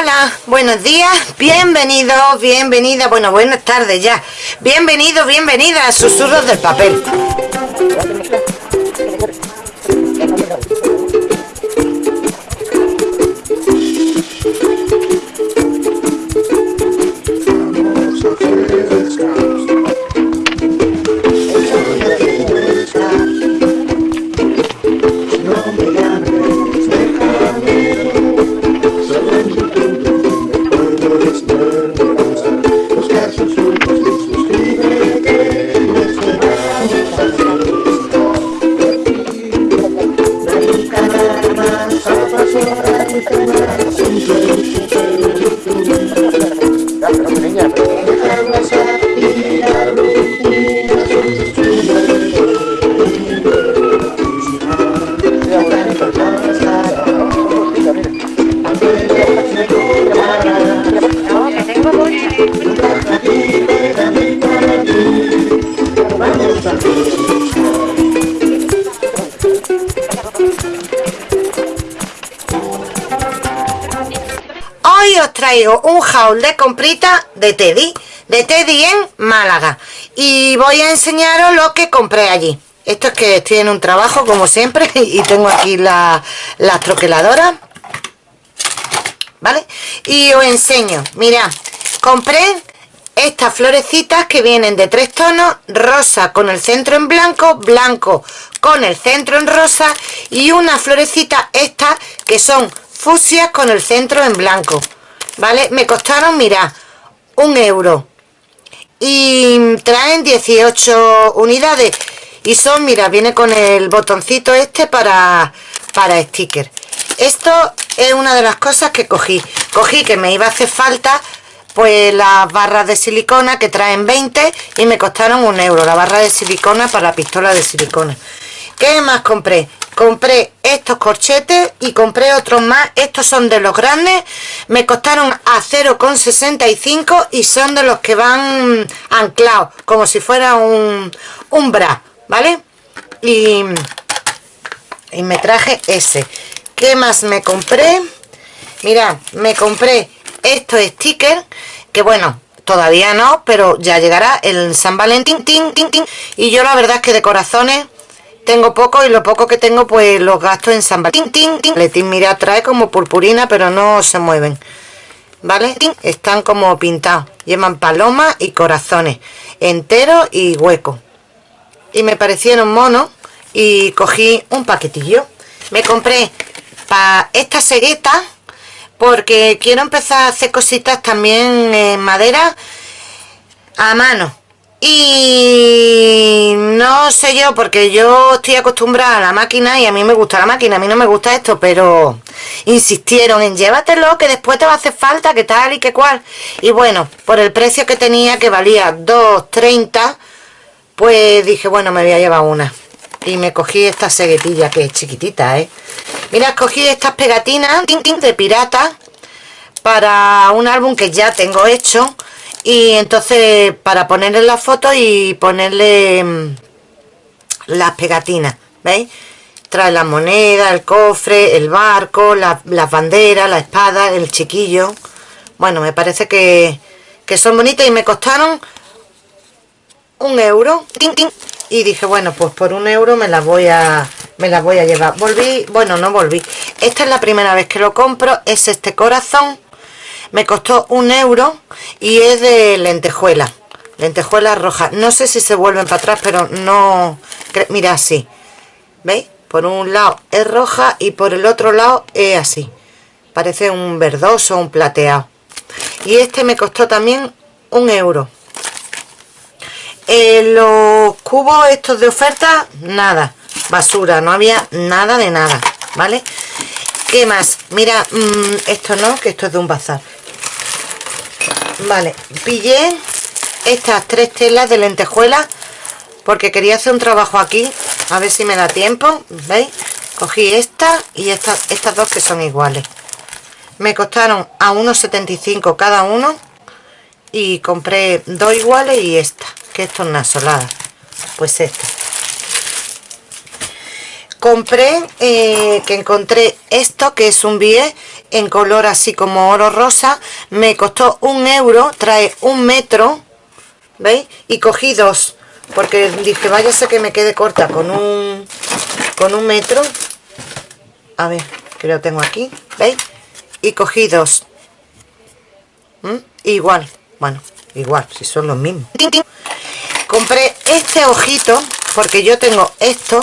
Hola, buenos días, bienvenidos, bienvenida, bueno, buenas tardes ya. Bienvenidos, bienvenida a Susurros del Papel. Hoy os traigo un haul de comprita de Teddy, de Teddy en Málaga. Y voy a enseñaros lo que compré allí. Esto es que estoy en un trabajo como siempre y tengo aquí la, las troqueladoras. ¿Vale? Y os enseño, mirad, compré estas florecitas que vienen de tres tonos, rosa con el centro en blanco, blanco con el centro en rosa y una florecita estas que son fusias con el centro en blanco, ¿vale? Me costaron, mira, un euro y traen 18 unidades y son, mira, viene con el botoncito este para, para sticker. Esto es una de las cosas que cogí. Cogí que me iba a hacer falta pues las barras de silicona que traen 20 y me costaron un euro la barra de silicona para la pistola de silicona ¿qué más compré? Compré estos corchetes y compré otros más estos son de los grandes me costaron a 0,65 y son de los que van anclados como si fuera un, un bra ¿vale? y, y me traje ese ¿qué más me compré? mirad, me compré estos stickers que bueno todavía no pero ya llegará el San Valentín y yo la verdad es que de corazones tengo poco y lo poco que tengo pues los gasto en San Valentín Letín mira trae como purpurina pero no se mueven ¿vale? están como pintados. Llevan palomas y corazones enteros y huecos y me parecieron monos y cogí un paquetillo. Me compré para esta cegueta porque quiero empezar a hacer cositas también en madera a mano y no sé yo porque yo estoy acostumbrada a la máquina y a mí me gusta la máquina, a mí no me gusta esto pero insistieron en llévatelo que después te va a hacer falta que tal y que cual y bueno, por el precio que tenía que valía 2.30 pues dije bueno me voy a llevar una y me cogí esta seguetilla que es chiquitita, ¿eh? Mira, cogí estas pegatinas de pirata para un álbum que ya tengo hecho y entonces para ponerle la foto y ponerle mm, las pegatinas, ¿veis? Trae la moneda, el cofre, el barco, las banderas, la espada, el chiquillo. Bueno, me parece que, que son bonitas y me costaron un euro. Y dije bueno pues por un euro me las voy a me las voy a llevar. Volví bueno no volví. Esta es la primera vez que lo compro es este corazón me costó un euro y es de lentejuela lentejuela roja no sé si se vuelven para atrás pero no mira así. Veis por un lado es roja y por el otro lado es así. Parece un verdoso un plateado. Y este me costó también un euro. Eh, los cubos estos de oferta nada. Basura no había nada de nada vale qué más mira mm, esto no que esto es de un bazar vale pillé estas tres telas de lentejuela porque quería hacer un trabajo aquí a ver si me da tiempo veis cogí esta y estas dos que son iguales. Me costaron a 1,75 cada uno y compré dos iguales y esta que esto es una solada. Pues esta. Compré eh, que encontré esto que es un bie en color así como oro rosa me costó un euro trae un metro ¿veis? y cogí dos porque dije váyase que me quede corta con un con un metro a ver que lo tengo aquí ¿veis? y cogí dos ¿Mm? igual bueno igual si son los mismos compré este ojito porque yo tengo esto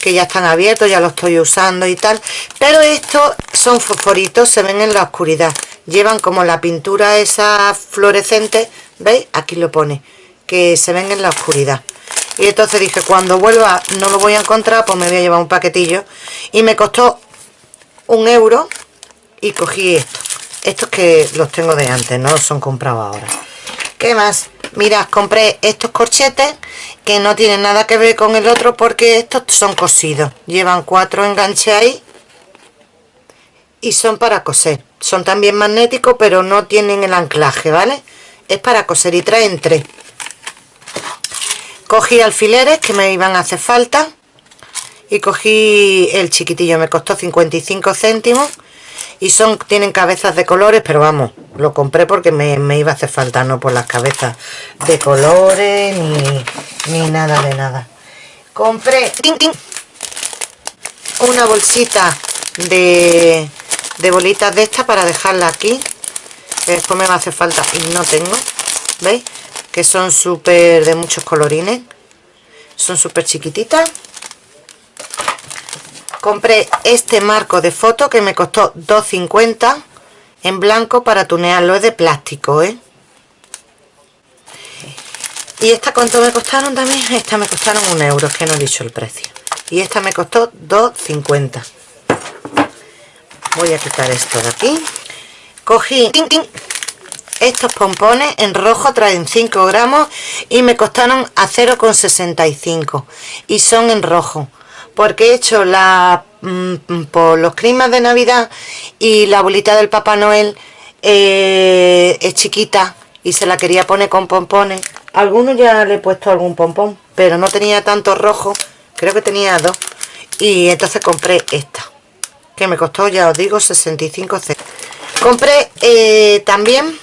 que ya están abiertos, ya los estoy usando y tal pero estos son fosforitos, se ven en la oscuridad. Llevan como la pintura esa fluorescente ¿veis? aquí lo pone que se ven en la oscuridad. Y entonces dije cuando vuelva no lo voy a encontrar pues me voy a llevar un paquetillo. Y me costó un euro y cogí esto. Estos que los tengo de antes no los son comprados ahora. ¿qué más? Mirad compré estos corchetes que no tienen nada que ver con el otro porque estos son cosidos. Llevan cuatro enganches ahí y son para coser. Son también magnéticos pero no tienen el anclaje vale es para coser y traen tres. Cogí alfileres que me iban a hacer falta y cogí el chiquitillo me costó 55 céntimos y son tienen cabezas de colores pero vamos lo compré porque me, iba a hacer falta no por las cabezas de colores ni, ni nada de nada. Compré una bolsita de, de bolitas de estas para dejarla aquí. Que después me va a hacer falta y no tengo ¿veis? que son súper de muchos colorines. Son súper chiquititas compré este marco de foto que me costó 2.50 en blanco para tunearlo es de plástico ¿eh? y esta cuánto me costaron también esta me costaron un euro es que no he dicho el precio. Y esta me costó 2.50 voy a quitar esto de aquí. Cogí estos pompones en rojo traen 5 gramos y me costaron a 0,65 y son en rojo porque he hecho la mm, por los climas de navidad y la bolita del papá noel eh, es chiquita y se la quería poner con pompones. Algunos ya le he puesto algún pompón pero no tenía tanto rojo creo que tenía dos. Y entonces compré esta que me costó ya os digo 65 c compré eh, también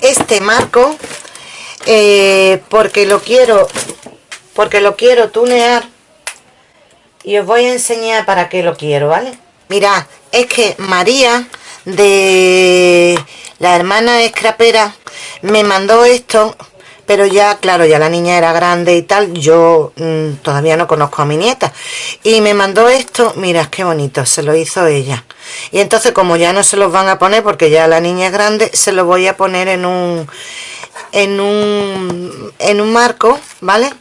este marco eh, porque lo quiero porque lo quiero tunear y os voy a enseñar para qué lo quiero vale mirad es que María de la hermana escrapera me mandó esto pero ya, claro, ya la niña era grande y tal, yo mm, todavía no conozco a mi nieta. Y me mandó esto, mira, qué bonito, se lo hizo ella. Y entonces como ya no se los van a poner porque ya la niña es grande, se lo voy a poner en un, en un, en un marco, ¿vale?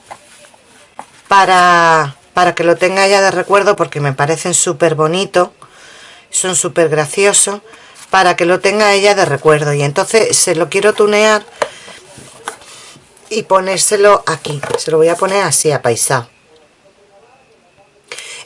Para, para que lo tenga ya de recuerdo porque me parecen súper bonitos, son súper graciosos, para que lo tenga ella de recuerdo. Y entonces se lo quiero tunear y ponérselo aquí se lo voy a poner así apaisado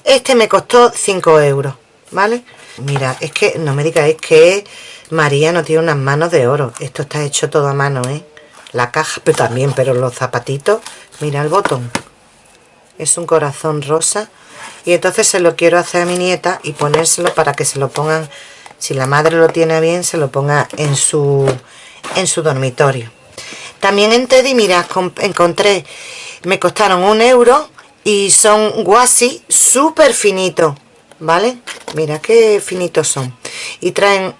este me costó 5 euros ¿vale? mira, es que no me digáis que María no tiene unas manos de oro esto está hecho todo a mano, ¿eh? la caja pero también, pero los zapatitos mira el botón es un corazón rosa y entonces se lo quiero hacer a mi nieta y ponérselo para que se lo pongan si la madre lo tiene bien se lo ponga en su en su dormitorio también en Teddy, mira, encontré, me costaron un euro y son guasi súper finitos, ¿vale? Mira qué finitos son. Y traen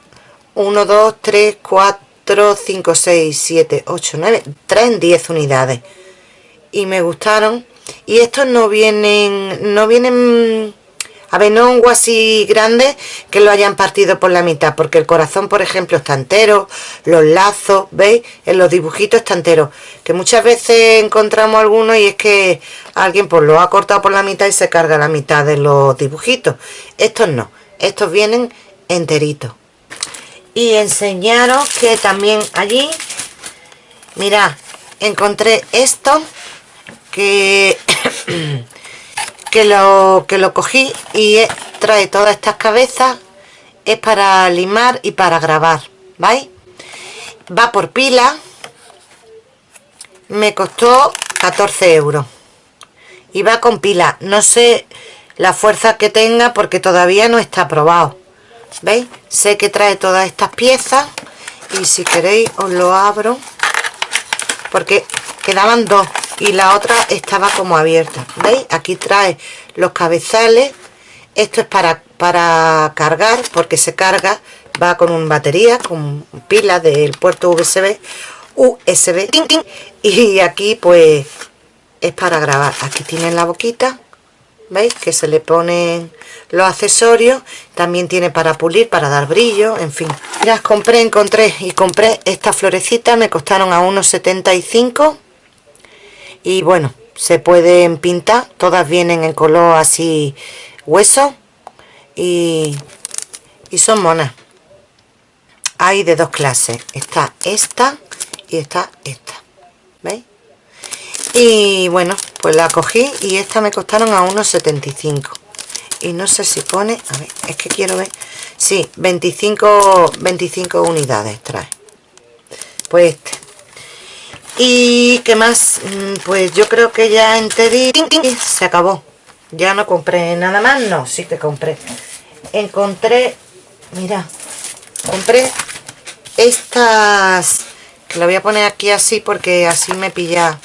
1, 2, 3, 4, 5, 6, 7, 8, 9, traen 10 unidades. Y me gustaron. Y estos no vienen, no vienen a ver, no un así grande que lo hayan partido por la mitad, porque el corazón, por ejemplo, está entero, los lazos, ¿veis? En los dibujitos está entero. Que muchas veces encontramos algunos y es que alguien pues lo ha cortado por la mitad y se carga la mitad de los dibujitos. Estos no, estos vienen enteritos. Y enseñaros que también allí, mirad, encontré esto que... que lo, que lo cogí y trae todas estas cabezas es para limar y para grabar ¿vais? va por pila me costó 14 euros y va con pila no sé la fuerza que tenga porque todavía no está probado ¿veis? sé que trae todas estas piezas y si queréis os lo abro porque quedaban dos y la otra estaba como abierta. ¿veis? aquí trae los cabezales. Esto es para, para cargar porque se carga va con una batería con pila del puerto USB USB y aquí pues es para grabar. Aquí tienen la boquita veis que se le ponen los accesorios. También tiene para pulir para dar brillo en fin. Las compré encontré y compré estas florecitas me costaron a unos 75 y bueno se pueden pintar todas vienen en color así hueso y, y son monas. Hay de dos clases está esta y está esta ¿veis? y bueno pues la cogí y esta me costaron a unos 75 y no sé si pone a ver es que quiero ver sí 25 25 unidades trae. Pues este y qué más mm, pues yo creo que ya en se acabó. Ya no compré nada más. No sí que compré. Encontré mira compré estas que la voy a poner aquí así porque así me pilla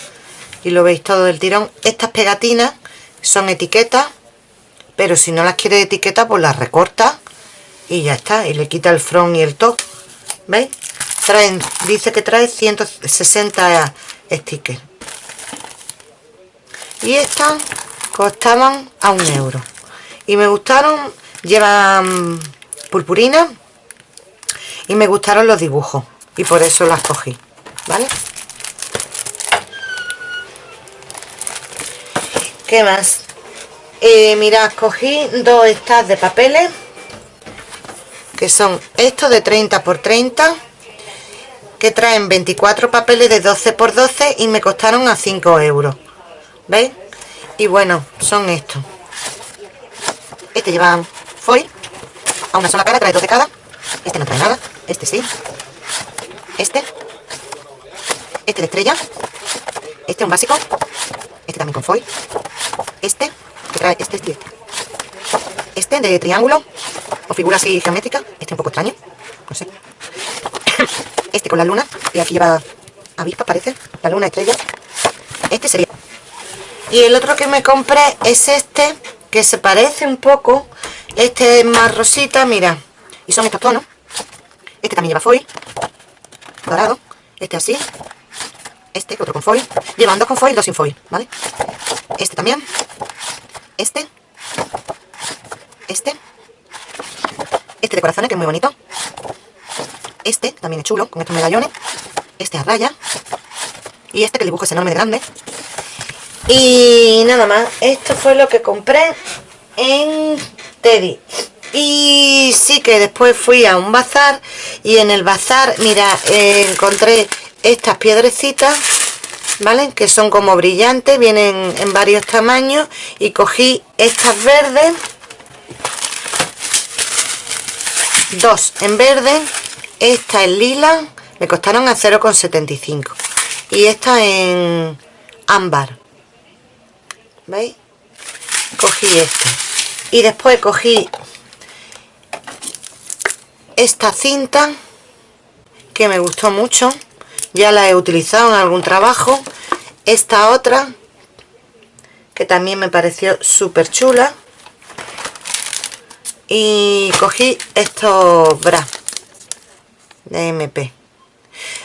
y lo veis todo del tirón. Estas pegatinas son etiquetas pero si no las quiere etiqueta pues las recorta y ya está. Y le quita el front y el top. ¿veis? Traen dice que trae 160 stickers y estas costaban a un euro y me gustaron llevan purpurina y me gustaron los dibujos y por eso las cogí ¿vale? ¿qué más? Eh, mirad, cogí dos estas de papeles que son estos de 30 por 30 que traen 24 papeles de 12 por 12 y me costaron a 5 euros. ¿veis? y bueno, son estos. Este lleva foil a una sola cara, trae 12 cada. Este no trae nada, este sí. Este. Este de estrella. Este un básico. Este también con foil. Este trae este, este, este de triángulo o figura así geométrica. Este un poco extraño. No sé este con la luna y aquí lleva avispa parece la luna estrella. Este sería. Y el otro que me compré es este que se parece un poco. Este es más rosita mira. Y son estos tonos. Este también lleva foil dorado. Este así. Este otro con foil. Llevan dos con foil dos sin foil vale este también. Este. Este. Este de corazones que es muy bonito este también es chulo con estos medallones. Este a raya. Y este que el dibujo es enorme de grande. Y nada más esto fue lo que compré en Teddy. Y sí que después fui a un bazar y en el bazar mira encontré estas piedrecitas ¿vale? Que son como brillantes, vienen en varios tamaños. Y cogí estas verdes, dos en verde, esta en lila, me costaron a 0,75 y esta en ámbar, ¿veis? Cogí este. Y después cogí esta cinta que me gustó mucho. Ya la he utilizado en algún trabajo. Esta otra que también me pareció súper chula. Y cogí estos bras de MP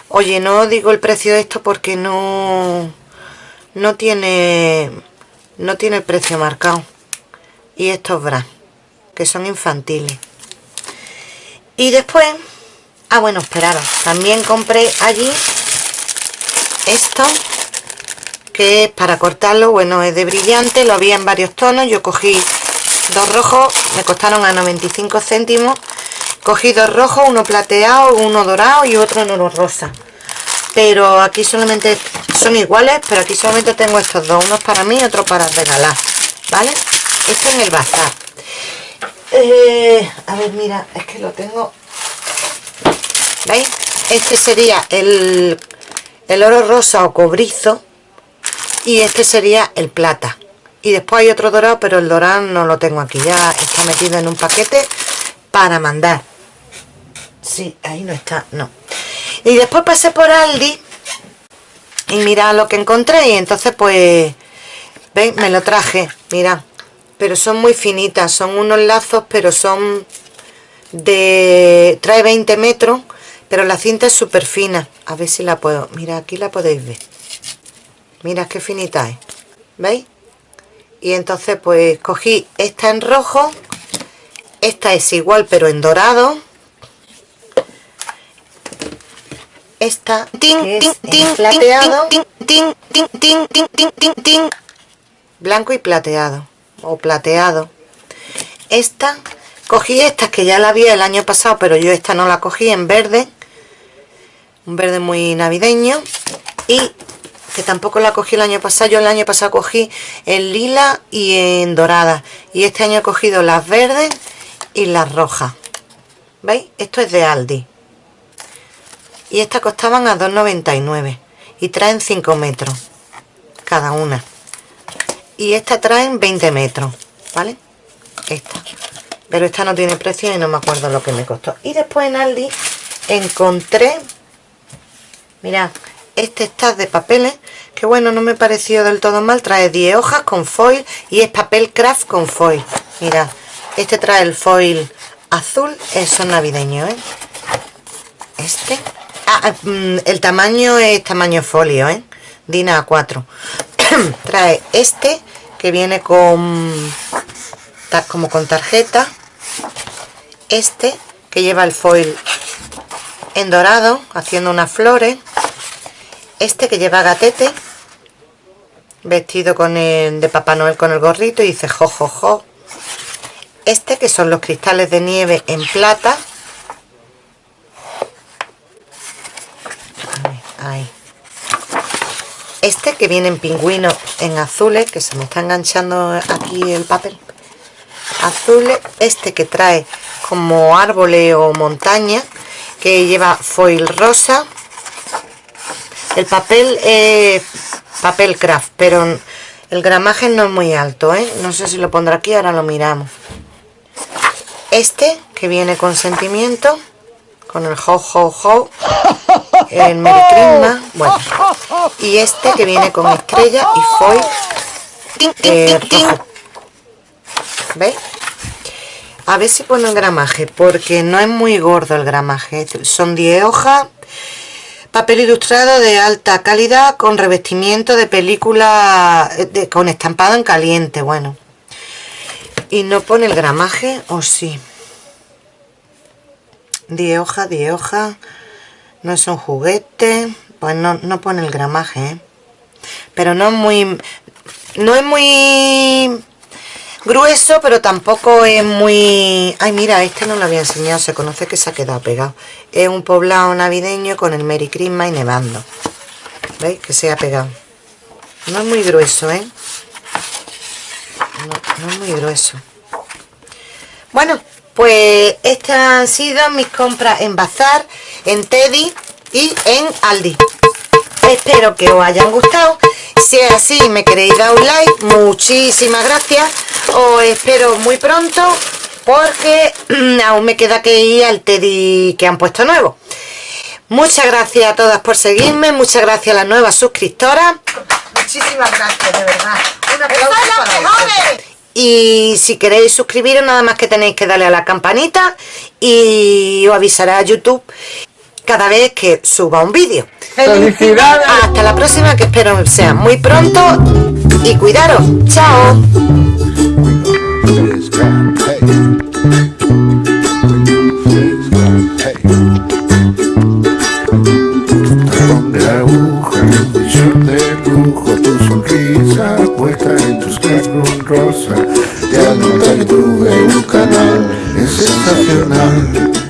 oye no digo el precio de esto porque no no tiene no tiene el precio marcado. Y estos bras que son infantiles. Y después ah bueno esperaros también compré allí esto que es para cortarlo bueno es de brillante lo había en varios tonos yo cogí dos rojos me costaron a 95 céntimos cogí dos rojos uno plateado uno dorado y otro en oro rosa. Pero aquí solamente son iguales pero aquí solamente tengo estos dos unos para mí y otro para regalar vale esto en el bazar. Eh, a ver mira es que lo tengo veis este sería el el oro rosa o cobrizo y este sería el plata. Y después hay otro dorado pero el dorado no lo tengo aquí ya está metido en un paquete para mandar. Sí, ahí no está, no. Y después pasé por Aldi y mira lo que encontré y entonces pues, ¿veis? Me lo traje, mira. Pero son muy finitas, son unos lazos, pero son de... trae 20 metros, pero la cinta es súper fina. A ver si la puedo... Mira, aquí la podéis ver. Mira qué finita es. ¿Veis? Y entonces pues cogí esta en rojo. Esta es igual pero en dorado. Esta tin, tin, tin, plateado. Tin, tin, blanco y plateado. O plateado. Esta, cogí estas que ya la vi el año pasado, pero yo esta no la cogí en verde. Un verde muy navideño. Y que tampoco la cogí el año pasado. Yo el año pasado cogí en lila y en dorada. Y este año he cogido las verdes y las rojas. ¿Veis? Esto es de Aldi. Y estas costaban a 2,99. Y traen 5 metros. Cada una. Y esta traen 20 metros. ¿Vale? Esta. Pero esta no tiene precio y no me acuerdo lo que me costó. Y después en Aldi encontré... Mirad, este está de papeles que bueno no me pareció del todo mal trae 10 hojas con foil y es papel craft con foil mira este trae el foil azul eso es navideño ¿eh? este ah, mm, el tamaño es tamaño folio ¿eh? Dina A4 trae este que viene con como con tarjeta. Este que lleva el foil en dorado haciendo unas flores. Este que lleva gatete vestido con el de Papá Noel con el gorrito y dice jo jo. Este que son los cristales de nieve en plata ahí este que viene en pingüino en azules que se me está enganchando aquí el papel azules este que trae como árboles o montaña que lleva foil rosa el papel es papel craft, pero el gramaje no es muy alto, ¿eh? No sé si lo pondré aquí, ahora lo miramos. Este, que viene con sentimiento, con el ho ho ho, el Merry Christmas, bueno. Y este, que viene con estrella y foil eh, ¿Veis? A ver si pone el gramaje, porque no es muy gordo el gramaje. Son 10 hojas Papel ilustrado de alta calidad con revestimiento de película de, con estampado en caliente, bueno. Y no pone el gramaje, o sí. 10 hojas, 10 hojas. No es un juguete. Pues no, pone el gramaje, ¿eh? Pero no es muy... No es muy grueso, pero tampoco es muy... Ay, mira, este no lo había enseñado, se conoce que se ha quedado pegado. Es un poblado navideño con el Merry Christmas y nevando. ¿Veis? Que se ha pegado. No es muy grueso, ¿eh? No, no es muy grueso. Bueno, pues estas han sido mis compras en Bazar, en Teddy y en Aldi. Espero que os hayan gustado. Si es así me queréis dar un like, muchísimas gracias os espero muy pronto porque aún me queda que ir al Teddy que han puesto nuevo. Muchas gracias a todas por seguirme, muchas gracias a las nuevas suscriptoras. Muchísimas gracias, de verdad. Un aplauso para Y si queréis suscribiros, nada más que tenéis que darle a la campanita y os avisará a YouTube cada vez que suba un vídeo. ¡Felicidades! Hasta la próxima, que espero sea muy pronto. Y cuidaros. ¡Chao! tu sonrisa puesta en tus carros rosa es sensacional No